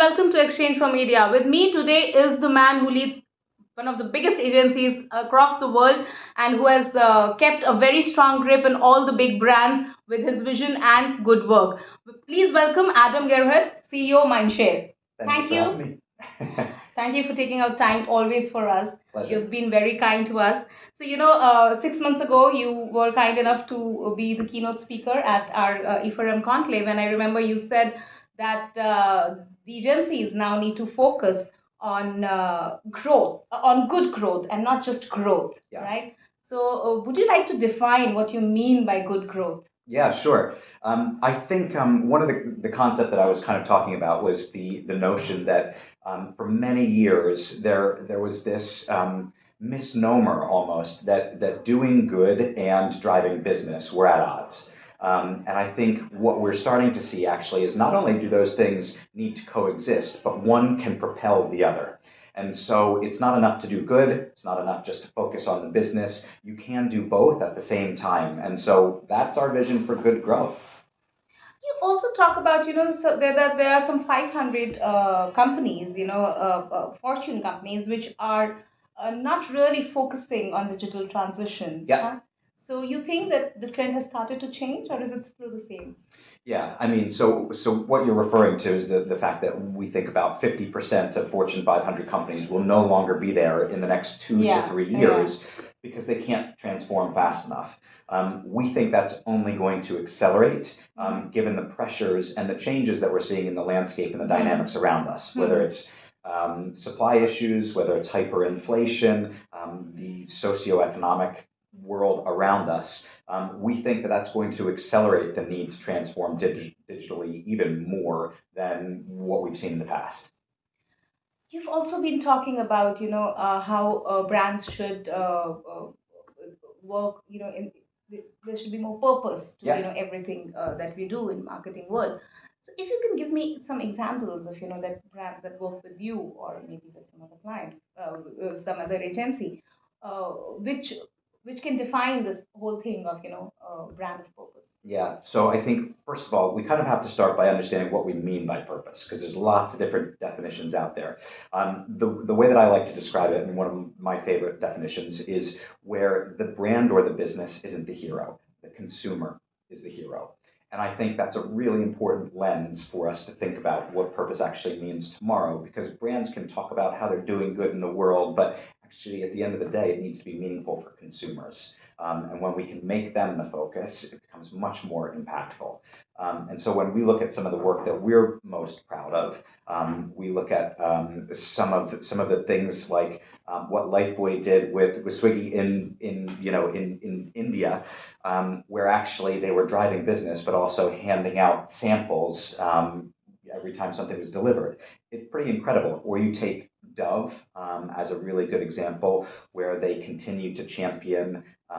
welcome to Exchange for Media. With me today is the man who leads one of the biggest agencies across the world and who has uh, kept a very strong grip on all the big brands with his vision and good work. Please welcome Adam Gerhart, CEO Mindshare. Thank, Thank you. you. for having me. Thank you for taking out time always for us. Pleasure. You've been very kind to us. So, you know, uh, six months ago, you were kind enough to be the keynote speaker at our uh, E4M conclave. And I remember you said that uh, agencies now need to focus on uh, growth, on good growth, and not just growth, Yeah. right? So, uh, would you like to define what you mean by good growth? Yeah, sure. Um, I think um, one of the, the concept that I was kind of talking about was the the notion that um, for many years there there was this um, misnomer almost that that doing good and driving business were at odds. Um, and I think what we're starting to see actually is not only do those things need to coexist, but one can propel the other. And so it's not enough to do good. It's not enough just to focus on the business. You can do both at the same time. And so that's our vision for good growth. You also talk about, you know, so there, there, there are some 500 uh, companies, you know, uh, uh, fortune companies, which are uh, not really focusing on digital transition. Yeah. huh? So you think that the trend has started to change, or is it still the same? Yeah, I mean, so so what you're referring to is the, the fact that we think about 50% of Fortune 500 companies will no longer be there in the next two Yeah, to three yeah. years because they can't transform fast enough. Um, we think that's only going to accelerate um, given the pressures and the changes that we're seeing in the landscape and the Mhm. dynamics around us, whether Mhm. it's um, supply issues, whether it's hyperinflation, um, the socioeconomic world around us, um, we think that that's going to accelerate the need to transform dig- digitally even more than what we've seen in the past. You've also been talking about, you know, uh, how uh, brands should uh, uh, work, you know, in there should be more purpose to, Yeah. you know, everything uh, that we do in marketing world. So if you can give me some examples of, you know, that brands that work with you or maybe with some other client, uh, some other agency, uh, which which can define this whole thing of, you know, uh, brand of purpose. Yeah, so I think first of all, we kind of have to start by understanding what we mean by purpose, because there's lots of different definitions out there. Um, the, the way that I like to describe it, and one of my favorite definitions, is where the brand or the business isn't the hero, the consumer is the hero. And I think that's a really important lens for us to think about what purpose actually means tomorrow, because brands can talk about how they're doing good in the world, but actually at the end of the day, it needs to be meaningful for consumers. Um, and when we can make them the focus, it becomes much more impactful. Um, and so when we look at some of the work that we're most proud of, um, we look at um, some of the, some of the things like um, what Lifebuoy did with, with Swiggy in in you know in in India, um, where actually they were driving business but also handing out samples every time something was delivered. It's pretty incredible. Or you take Dove um, as a really good example, where they continue to champion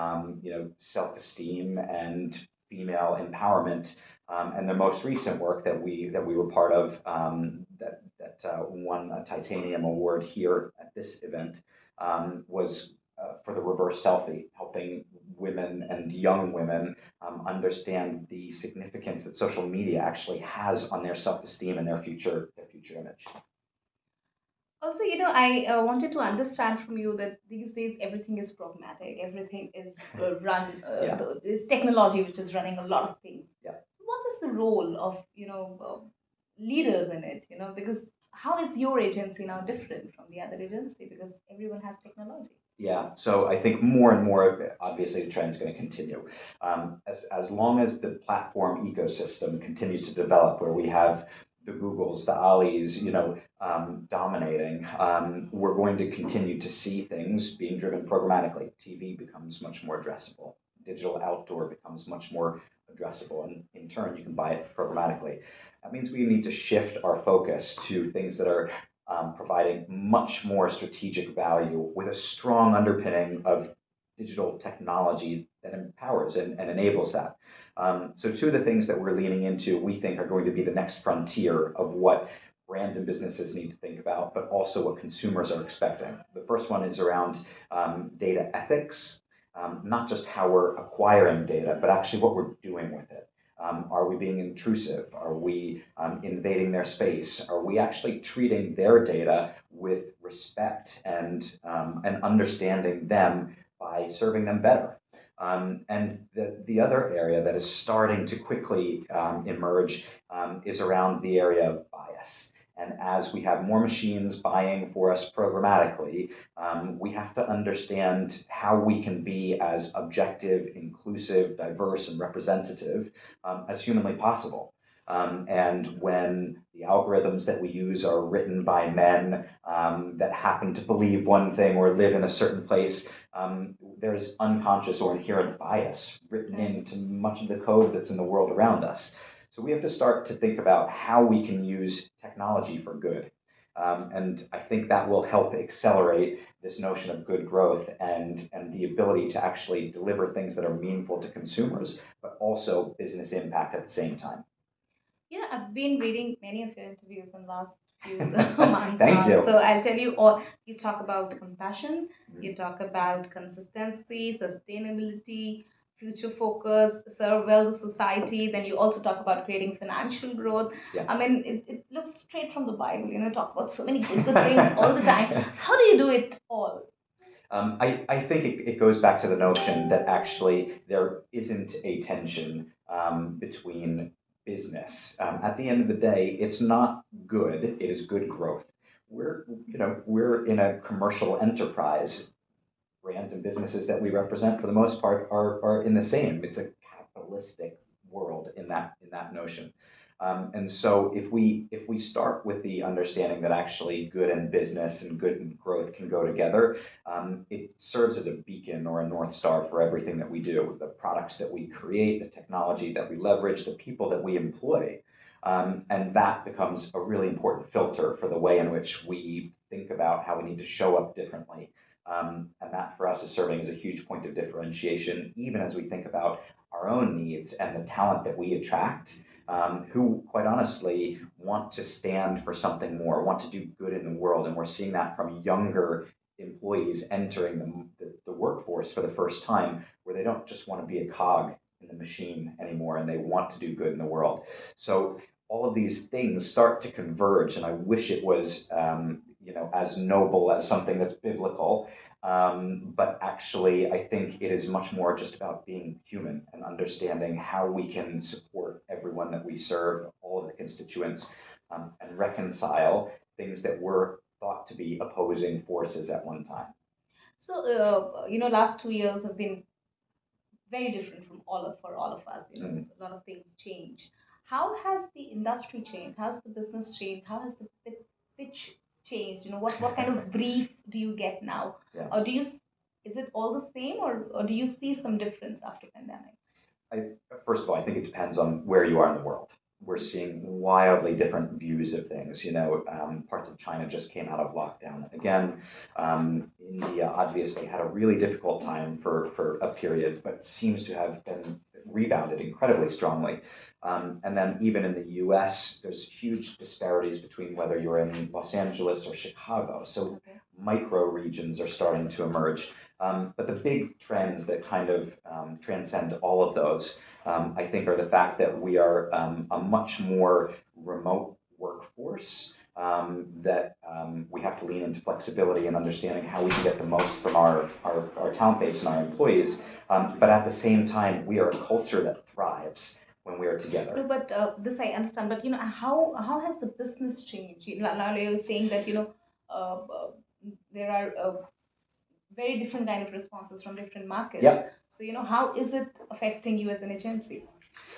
um, you know, self-esteem and female empowerment. Um, and the most recent work that we that we were part of um, that that uh, won a titanium award here at this event um, was uh, for the reverse selfie, helping women and young women um, understand the significance that social media actually has on their self-esteem and their future their future image. Also, you know, I uh, wanted to understand from you that these days everything is programmatic, everything is uh, run, uh, Yeah. this technology which is running a lot of things. Yeah. So, what is the role of you know leaders in it? You know, because how is your agency now different from the other agency? Because everyone has technology. Yeah, so I think more and more, obviously, the trend is going to continue. Um, as, as long as the platform ecosystem continues to develop, where we have the Googles, the Alis, you know, um, dominating, um, we're going to continue to see things being driven programmatically. TV becomes much more addressable. Digital outdoor becomes much more addressable, and in turn, you can buy it programmatically. That means we need to shift our focus to things that are um, providing much more strategic value with a strong underpinning of digital technology that empowers and, and enables that. Um, so, two of the things that we're leaning into, we think, are going to be the next frontier of what brands and businesses need to think about, but also what consumers are expecting. The first one is around um, data ethics, um, not just how we're acquiring data, but actually what we're doing with it. Um, are we being intrusive? Are we um, invading their space? Are we actually treating their data with respect and, um, and understanding them by serving them better? Um, and the, the other area that is starting to quickly um, emerge um, is around the area of bias. And as we have more machines buying for us programmatically, um, we have to understand how we can be as objective, inclusive, diverse, and representative um, as humanly possible. Um, and when the algorithms that we use are written by men um, that happen to believe one thing or live in a certain place, um, there's unconscious or inherent bias written into much of the code that's in the world around us. So we have to start to think about how we can use technology for good. Um, and I think that will help accelerate this notion of good growth and, and the ability to actually deliver things that are meaningful to consumers, but also business impact at the same time. Yeah, I've been reading many of your interviews in the last few months. Thank you. So I'll tell you all. You talk about compassion. Mhm. You talk about consistency, sustainability, future focus, serve well the society. Then you also talk about creating financial growth. Yeah. I mean, it, it looks straight from the Bible. You know, talk about so many good, good things all the time. How do you do it all? Um, I, I think it, it goes back to the notion that actually there isn't a tension um, between business. Um, at the end of the day, it's not good, it is good growth. We're, you know, we're in a commercial enterprise. Brands and businesses that we represent, for the most part, are, are in the same. It's a capitalistic world in that in that notion. Um, and so if we if we start with the understanding that actually good and business and good and growth can go together, um, it serves as a beacon or a north star for everything that we do. The products that we create, the technology that we leverage, the people that we employ. Um, and that becomes a really important filter for the way in which we think about how we need to show up differently. Um, and that for us is serving as a huge point of differentiation, even as we think about our own needs and the talent that we attract um, who, quite honestly, want to stand for something more, want to do good in the world. And we're seeing that from younger employees entering the, the, the workforce for the first time, where they don't just want to be a cog in the machine anymore and they want to do good in the world. So all of these things start to converge, and I wish it was, um, you know, as noble as something that's biblical. Um, but actually, I think it is much more just about being human and understanding how we can support everyone that we serve, all of the constituents, um, and reconcile things that were thought to be opposing forces at one time. So, uh, you know, last two years have been very different from all of for all of us. You know, Mm. a lot of things changed. How has the industry changed? How's the business changed? How has the pitch changed? You know, what what kind of brief do you get now? Yeah. Or do you is it all the same, or or do you see some difference after pandemic? I, first of all, I think it depends on where you are in the world. We're seeing wildly different views of things. You know, um, parts of China just came out of lockdown again. Um, India obviously had a really difficult time for, for a period, but seems to have been rebounded incredibly strongly. Um, and then even in the U.S., there's huge disparities between whether you're in Los Angeles or Chicago. So Okay. micro regions are starting to emerge. Um, but the big trends that kind of um, transcend all of those, um, I think, are the fact that we are um, a much more remote workforce. Um, that we have to lean into flexibility and understanding how we can get the most from our, our, our talent base and our employees. Um, but at the same time, we are a culture that thrives when we are together. No, but uh, this I understand. But you know, how how has the business changed? You, know, now you're saying that you know uh, uh, there are uh, very different kind of responses from different markets. Yep. So you know, how is it affecting you as an agency?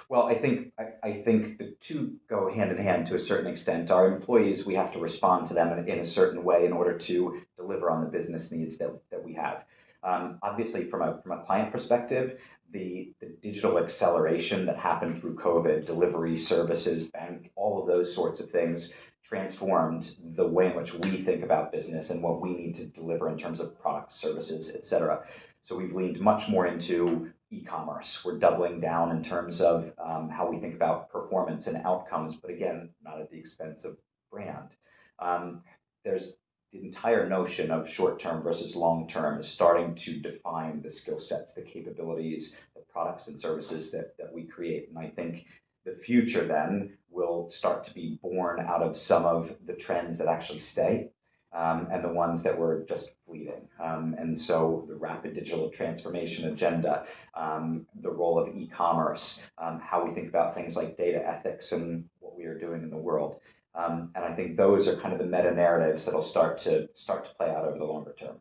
Well, I think I, I think the two go hand in hand to a certain extent. Our employees, we have to respond to them in, in a certain way in order to deliver on the business needs that, that we have. Um, obviously, from a from a client perspective, the, the digital acceleration that happened through COVID, delivery services, bank, all of those sorts of things transformed the way in which we think about business and what we need to deliver in terms of products, services, et cetera. So we've leaned much more into e-commerce. We're doubling down in terms of um, how we think about performance and outcomes, but again, not at the expense of brand. Um, there's the entire notion of short term versus long term is starting to define the skill sets, the capabilities, the products and services that, that we create. And I think the future then will start to be born out of some of the trends that actually stay um, and the ones that were just fleeting. Um, and so the rapid digital transformation agenda, um, the role of e-commerce, um, how we think about things like data ethics and what we are doing in the world. Um, and I think those are kind of the meta narratives that'll start to start to play out over the longer term.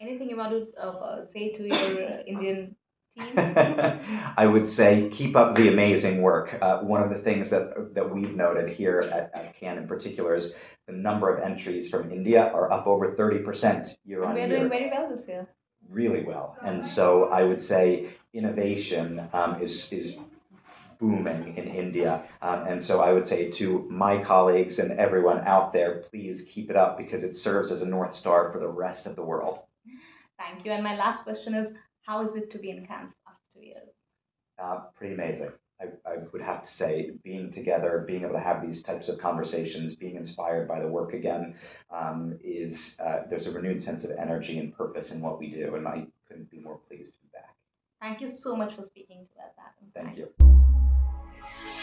Anything you want to uh, say to your Indian team? I would say keep up the amazing work. Uh, one of the things that that we've noted here at, at Cannes in particular is the number of entries from India are up over 30% year on We're year. doing very well this year. Really well. And so I would say innovation um, is, is booming in India. Um, and so I would say to my colleagues and everyone out there, please keep it up because it serves as a North Star for the rest of the world. Thank you. And my last question is how is it to be in Cannes after two years? Uh, pretty amazing. I, I, would have to say, being together, being able to have these types of conversations, being inspired by the work again, um, is uh, there's a renewed sense of energy and purpose in what we do, and I couldn't be more pleased to be back. Thank you so much for speaking to us, Adam. Thank Thanks. you.